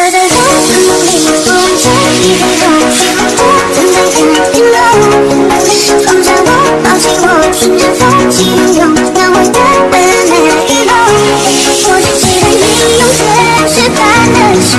我醉的里我往你的存在感 you know 放下我抱紧我瞬着风起云涌描绘的未来没我只期待你用天使般的手